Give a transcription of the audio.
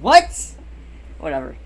What? Whatever.